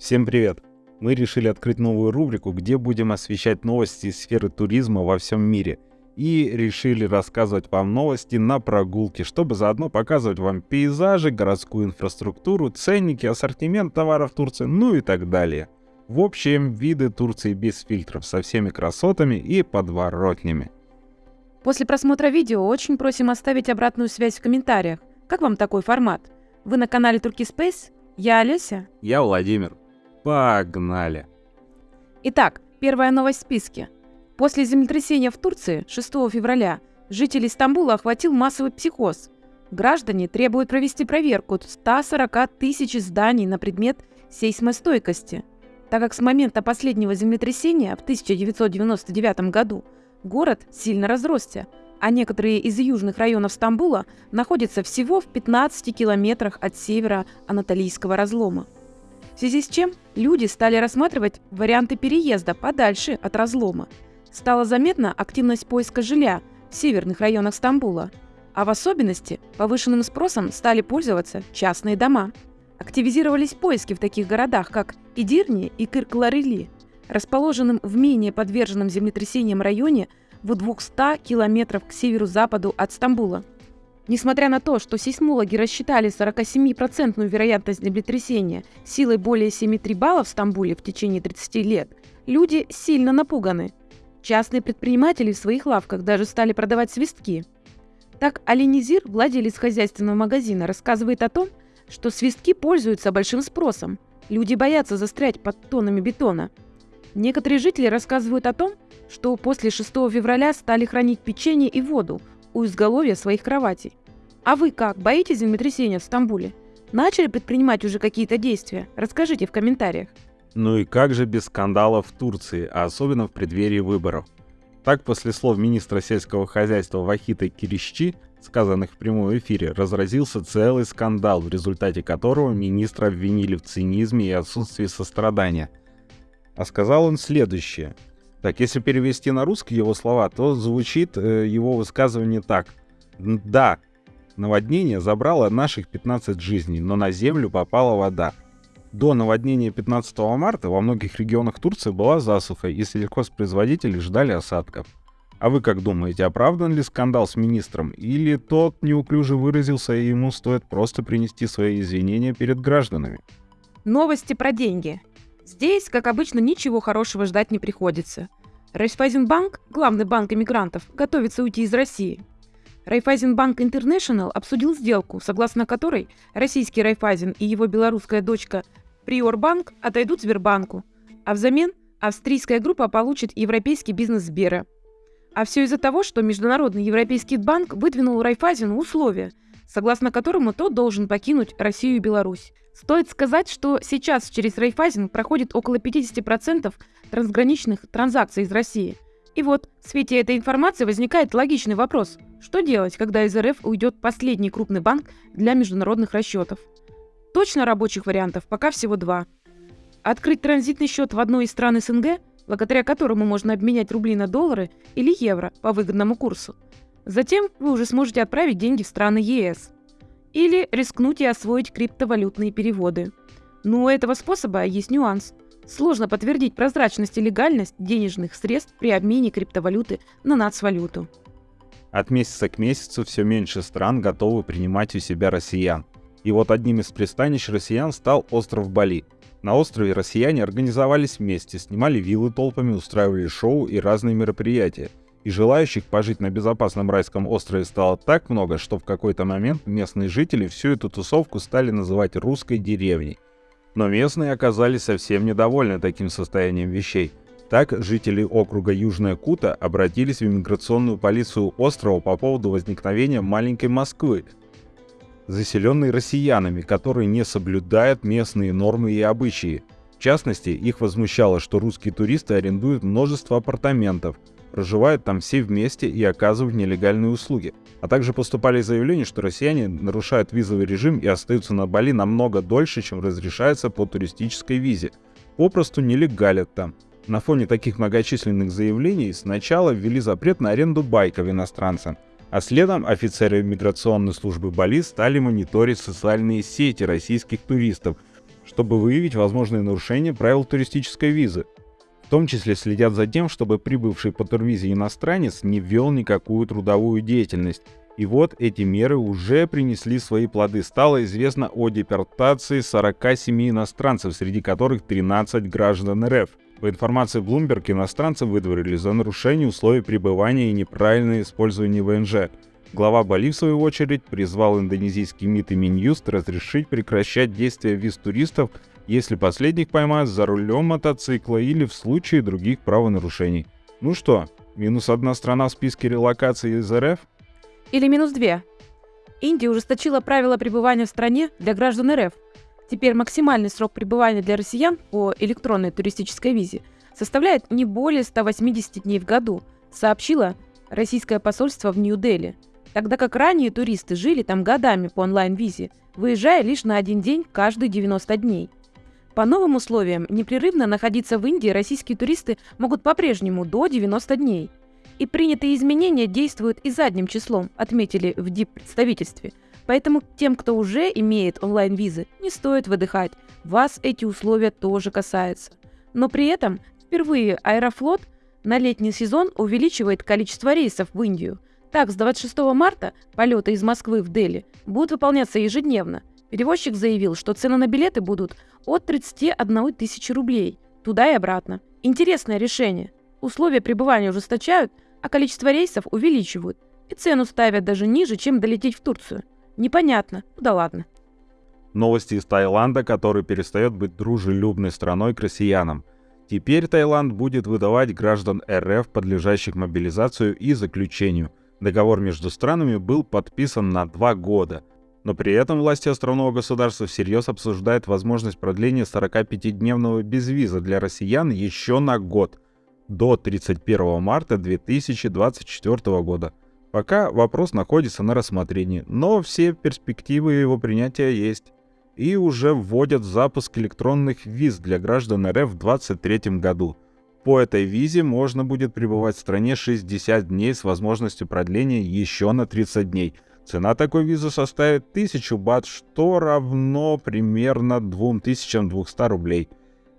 Всем привет! Мы решили открыть новую рубрику, где будем освещать новости из сферы туризма во всем мире. И решили рассказывать вам новости на прогулке, чтобы заодно показывать вам пейзажи, городскую инфраструктуру, ценники, ассортимент товаров Турции, ну и так далее. В общем, виды Турции без фильтров, со всеми красотами и подворотнями. После просмотра видео очень просим оставить обратную связь в комментариях. Как вам такой формат? Вы на канале Турки Space? Я Олеся. Я Владимир. Погнали! Итак, первая новость в списке. После землетрясения в Турции 6 февраля жителей Стамбула охватил массовый психоз. Граждане требуют провести проверку 140 тысяч зданий на предмет сейсмостойкости, так как с момента последнего землетрясения в 1999 году город сильно разросся, а некоторые из южных районов Стамбула находятся всего в 15 километрах от севера Анатолийского разлома. В связи с чем люди стали рассматривать варианты переезда подальше от разлома. Стала заметна активность поиска жилья в северных районах Стамбула, а в особенности повышенным спросом стали пользоваться частные дома. Активизировались поиски в таких городах, как Идирни и Кыркларели, расположенном в менее подверженном землетрясениям районе в 200 километров к северу-западу от Стамбула. Несмотря на то, что сейсмологи рассчитали 47% вероятность землетрясения силой более 7,3 баллов в Стамбуле в течение 30 лет, люди сильно напуганы. Частные предприниматели в своих лавках даже стали продавать свистки. Так Алинизир, владелец хозяйственного магазина, рассказывает о том, что свистки пользуются большим спросом. Люди боятся застрять под тоннами бетона. Некоторые жители рассказывают о том, что после 6 февраля стали хранить печенье и воду, у изголовья своих кроватей. А вы как, боитесь землетрясения в Стамбуле? Начали предпринимать уже какие-то действия? Расскажите в комментариях. Ну и как же без скандалов в Турции, а особенно в преддверии выборов? Так, после слов министра сельского хозяйства Вахита Кирищи, сказанных в прямом эфире, разразился целый скандал, в результате которого министра обвинили в цинизме и отсутствии сострадания. А сказал он следующее. Так, если перевести на русский его слова, то звучит э, его высказывание так. Да, наводнение забрало наших 15 жизней, но на землю попала вода. До наводнения 15 марта во многих регионах Турции была засуха, и сельхозпроизводители ждали осадков. А вы как думаете, оправдан ли скандал с министром, или тот неуклюже выразился, и ему стоит просто принести свои извинения перед гражданами? Новости про деньги. Здесь, как обычно, ничего хорошего ждать не приходится. Райфайзенбанк, главный банк иммигрантов, готовится уйти из России. Райфайзенбанк Интернешнл обсудил сделку, согласно которой российский Райфайзен и его белорусская дочка Приорбанк отойдут Сбербанку, а взамен австрийская группа получит европейский бизнес Сбера. А все из-за того, что Международный европейский банк выдвинул Райфайзену условия, согласно которому тот должен покинуть Россию и Беларусь. Стоит сказать, что сейчас через Райфайзен проходит около 50% трансграничных транзакций из России. И вот, в свете этой информации возникает логичный вопрос. Что делать, когда из РФ уйдет последний крупный банк для международных расчетов? Точно рабочих вариантов пока всего два. Открыть транзитный счет в одной из стран СНГ, благодаря которому можно обменять рубли на доллары или евро по выгодному курсу. Затем вы уже сможете отправить деньги в страны ЕС. Или рискнуть и освоить криптовалютные переводы. Но у этого способа есть нюанс. Сложно подтвердить прозрачность и легальность денежных средств при обмене криптовалюты на нацвалюту. От месяца к месяцу все меньше стран готовы принимать у себя россиян. И вот одним из пристанищ россиян стал остров Бали. На острове россияне организовались вместе, снимали виллы толпами, устраивали шоу и разные мероприятия – и желающих пожить на безопасном райском острове стало так много, что в какой-то момент местные жители всю эту тусовку стали называть русской деревней. Но местные оказались совсем недовольны таким состоянием вещей. Так, жители округа Южная Кута обратились в иммиграционную полицию острова по поводу возникновения маленькой Москвы, заселенной россиянами, которые не соблюдают местные нормы и обычаи. В частности, их возмущало, что русские туристы арендуют множество апартаментов – проживают там все вместе и оказывают нелегальные услуги. А также поступали заявления, что россияне нарушают визовый режим и остаются на Бали намного дольше, чем разрешается по туристической визе. Попросту нелегалят там. На фоне таких многочисленных заявлений сначала ввели запрет на аренду байков иностранцам, а следом офицеры миграционной службы Бали стали мониторить социальные сети российских туристов, чтобы выявить возможные нарушения правил туристической визы. В том числе следят за тем, чтобы прибывший по турвизе иностранец не вел никакую трудовую деятельность. И вот эти меры уже принесли свои плоды. Стало известно о депортации 47 иностранцев, среди которых 13 граждан РФ. По информации Bloomberg, иностранцы выдворили за нарушение условий пребывания и неправильное использование ВНЖ. Глава Бали, в свою очередь, призвал индонезийский МИД и Минюст разрешить прекращать действия виз туристов, если последних поймают за рулем мотоцикла или в случае других правонарушений. Ну что, минус одна страна в списке релокации из РФ? Или минус две. Индия ужесточила правила пребывания в стране для граждан РФ. Теперь максимальный срок пребывания для россиян по электронной туристической визе составляет не более 180 дней в году, сообщило российское посольство в Нью-Дели – тогда как ранее туристы жили там годами по онлайн-визе, выезжая лишь на один день каждые 90 дней. По новым условиям, непрерывно находиться в Индии российские туристы могут по-прежнему до 90 дней. И принятые изменения действуют и задним числом, отметили в ДИП-представительстве. Поэтому тем, кто уже имеет онлайн-визы, не стоит выдыхать. Вас эти условия тоже касаются. Но при этом впервые Аэрофлот на летний сезон увеличивает количество рейсов в Индию – так, с 26 марта полеты из Москвы в Дели будут выполняться ежедневно. Перевозчик заявил, что цены на билеты будут от 31 тысячи рублей, туда и обратно. Интересное решение. Условия пребывания ужесточают, а количество рейсов увеличивают. И цену ставят даже ниже, чем долететь в Турцию. Непонятно. Ну да ладно. Новости из Таиланда, который перестает быть дружелюбной страной к россиянам. Теперь Таиланд будет выдавать граждан РФ, подлежащих мобилизацию и заключению – Договор между странами был подписан на два года, но при этом власти островного государства всерьез обсуждают возможность продления 45-дневного безвиза для россиян еще на год, до 31 марта 2024 года. Пока вопрос находится на рассмотрении, но все перспективы его принятия есть. И уже вводят запуск электронных виз для граждан РФ в 2023 году – по этой визе можно будет пребывать в стране 60 дней с возможностью продления еще на 30 дней. Цена такой визы составит 1000 бат, что равно примерно 2200 рублей.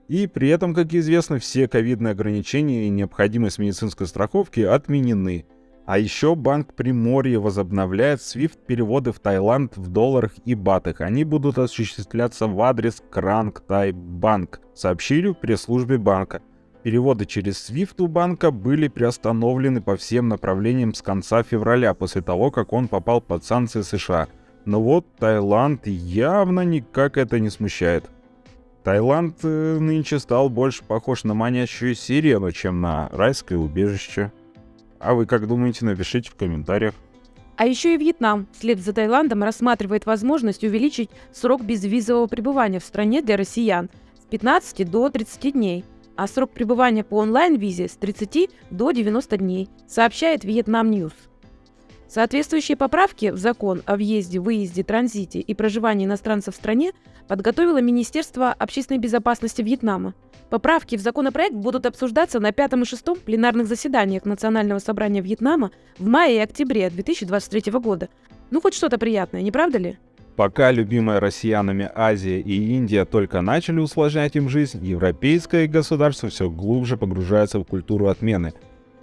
И при этом, как известно, все ковидные ограничения и необходимость медицинской страховки отменены. А еще Банк Приморья возобновляет SWIFT-переводы в Таиланд в долларах и батах. Они будут осуществляться в адрес Кранг Тай Банк, сообщили в пресс-службе банка. Переводы через SWIFT у банка были приостановлены по всем направлениям с конца февраля, после того, как он попал под санкции США. Но вот Таиланд явно никак это не смущает. Таиланд э, нынче стал больше похож на манящую сирену, чем на райское убежище. А вы как думаете, напишите в комментариях. А еще и Вьетнам, вслед за Таиландом, рассматривает возможность увеличить срок безвизового пребывания в стране для россиян с 15 до 30 дней а срок пребывания по онлайн-визе с 30 до 90 дней, сообщает Vietnam News. Соответствующие поправки в закон о въезде, выезде, транзите и проживании иностранцев в стране подготовило Министерство общественной безопасности Вьетнама. Поправки в законопроект будут обсуждаться на пятом и шестом пленарных заседаниях Национального собрания Вьетнама в мае и октябре 2023 года. Ну, хоть что-то приятное, не правда ли? Пока любимая россиянами Азия и Индия только начали усложнять им жизнь, европейское государство все глубже погружается в культуру отмены.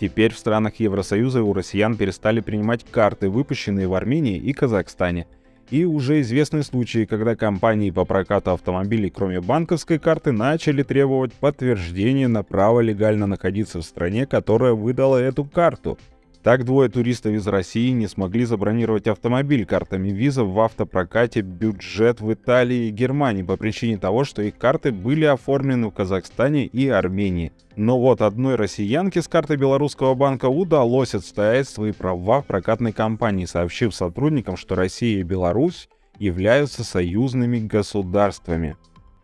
Теперь в странах Евросоюза у россиян перестали принимать карты, выпущенные в Армении и Казахстане. И уже известны случаи, когда компании по прокату автомобилей, кроме банковской карты, начали требовать подтверждения на право легально находиться в стране, которая выдала эту карту – так двое туристов из России не смогли забронировать автомобиль картами виза в автопрокате «Бюджет» в Италии и Германии по причине того, что их карты были оформлены в Казахстане и Армении. Но вот одной россиянке с карты белорусского банка удалось отстоять свои права в прокатной компании, сообщив сотрудникам, что Россия и Беларусь являются союзными государствами.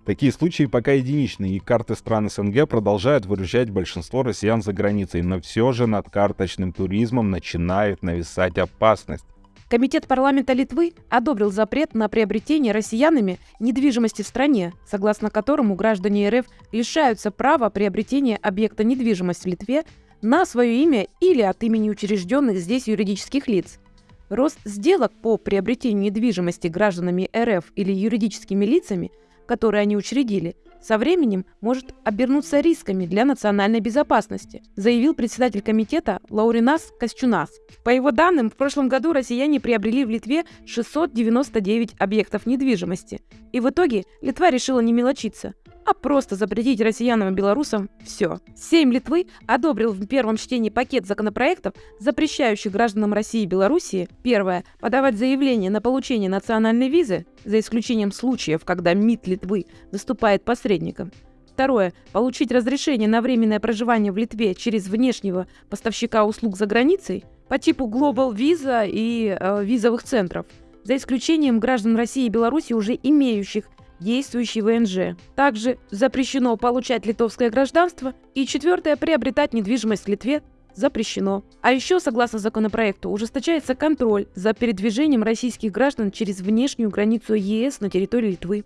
Такие случаи пока единичные, и карты стран СНГ продолжают выручать большинство россиян за границей, но все же над карточным туризмом начинает нависать опасность. Комитет парламента Литвы одобрил запрет на приобретение россиянами недвижимости в стране, согласно которому граждане РФ лишаются права приобретения объекта недвижимости в Литве на свое имя или от имени учрежденных здесь юридических лиц. Рост сделок по приобретению недвижимости гражданами РФ или юридическими лицами – которые они учредили, со временем может обернуться рисками для национальной безопасности, заявил председатель комитета Лауринас Костюнас. По его данным, в прошлом году россияне приобрели в Литве 699 объектов недвижимости. И в итоге Литва решила не мелочиться – а просто запретить россиянам и белорусам все. Сейм Литвы одобрил в первом чтении пакет законопроектов, запрещающих гражданам России и Белоруссии, первое, подавать заявление на получение национальной визы, за исключением случаев, когда МИД Литвы выступает посредником, Второе. Получить разрешение на временное проживание в Литве через внешнего поставщика услуг за границей по типу Global Visa и э, визовых центров, за исключением граждан России и Беларуси, уже имеющих действующий ВНЖ. Также запрещено получать литовское гражданство. И четвертое, приобретать недвижимость в Литве запрещено. А еще, согласно законопроекту, ужесточается контроль за передвижением российских граждан через внешнюю границу ЕС на территории Литвы.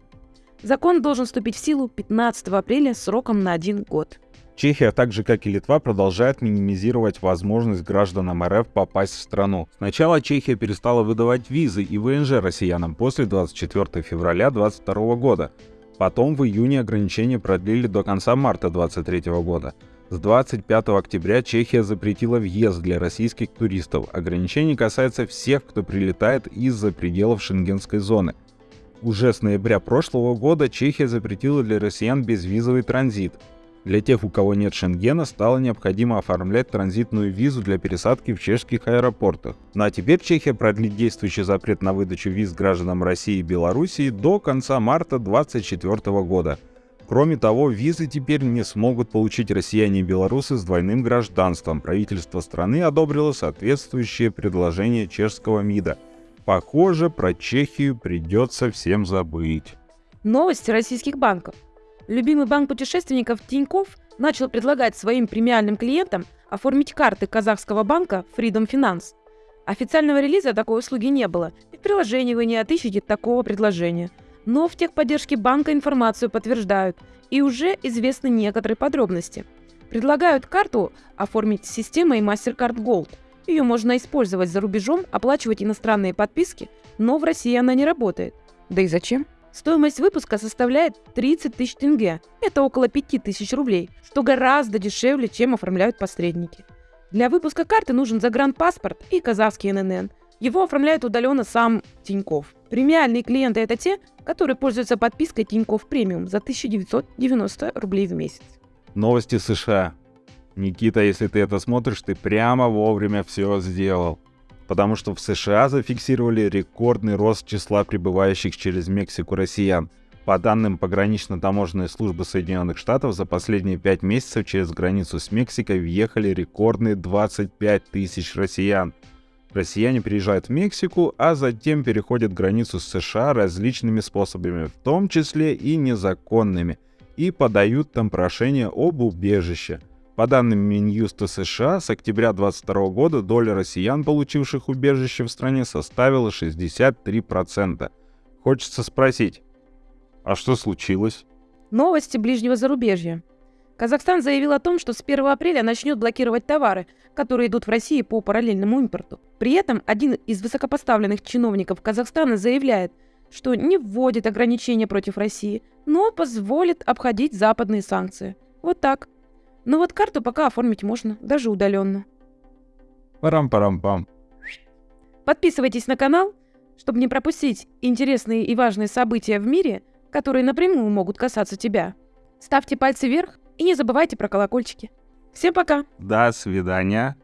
Закон должен вступить в силу 15 апреля сроком на один год. Чехия, так же как и Литва, продолжает минимизировать возможность гражданам РФ попасть в страну. Сначала Чехия перестала выдавать визы и ВНЖ россиянам после 24 февраля 2022 года. Потом в июне ограничения продлили до конца марта 2023 года. С 25 октября Чехия запретила въезд для российских туристов. Ограничение касается всех, кто прилетает из-за пределов шенгенской зоны. Уже с ноября прошлого года Чехия запретила для россиян безвизовый транзит. Для тех, у кого нет Шенгена, стало необходимо оформлять транзитную визу для пересадки в чешских аэропортах. Ну а теперь Чехия продлит действующий запрет на выдачу виз гражданам России и Белоруссии до конца марта 2024 года. Кроме того, визы теперь не смогут получить россияне и белорусы с двойным гражданством. Правительство страны одобрило соответствующее предложение чешского МИДа. Похоже, про Чехию придется всем забыть. Новости российских банков. Любимый банк путешественников Тиньков начал предлагать своим премиальным клиентам оформить карты казахского банка Freedom Finance. Официального релиза такой услуги не было, и в приложении вы не отыщете такого предложения. Но в техподдержке банка информацию подтверждают, и уже известны некоторые подробности. Предлагают карту оформить системой MasterCard Gold. Ее можно использовать за рубежом, оплачивать иностранные подписки, но в России она не работает. Да и зачем? Стоимость выпуска составляет 30 тысяч тенге. Это около 5 тысяч рублей, что гораздо дешевле, чем оформляют посредники. Для выпуска карты нужен загранпаспорт и казахский ННН. Его оформляет удаленно сам Тиньков. Премиальные клиенты – это те, которые пользуются подпиской Тиньков Премиум за 1990 рублей в месяц. Новости США. Никита, если ты это смотришь, ты прямо вовремя все сделал потому что в США зафиксировали рекордный рост числа прибывающих через Мексику россиян. По данным погранично-таможенной службы Соединенных Штатов, за последние пять месяцев через границу с Мексикой въехали рекордные 25 тысяч россиян. Россияне приезжают в Мексику, а затем переходят границу с США различными способами, в том числе и незаконными, и подают там прошение об убежище – по данным Минюста США, с октября 2022 года доля россиян, получивших убежище в стране, составила 63%. Хочется спросить, а что случилось? Новости ближнего зарубежья. Казахстан заявил о том, что с 1 апреля начнет блокировать товары, которые идут в Россию по параллельному импорту. При этом один из высокопоставленных чиновников Казахстана заявляет, что не вводит ограничения против России, но позволит обходить западные санкции. Вот так. Но вот карту пока оформить можно, даже удаленно. Парам-парам-пам. Подписывайтесь на канал, чтобы не пропустить интересные и важные события в мире, которые напрямую могут касаться тебя. Ставьте пальцы вверх и не забывайте про колокольчики. Всем пока! До свидания!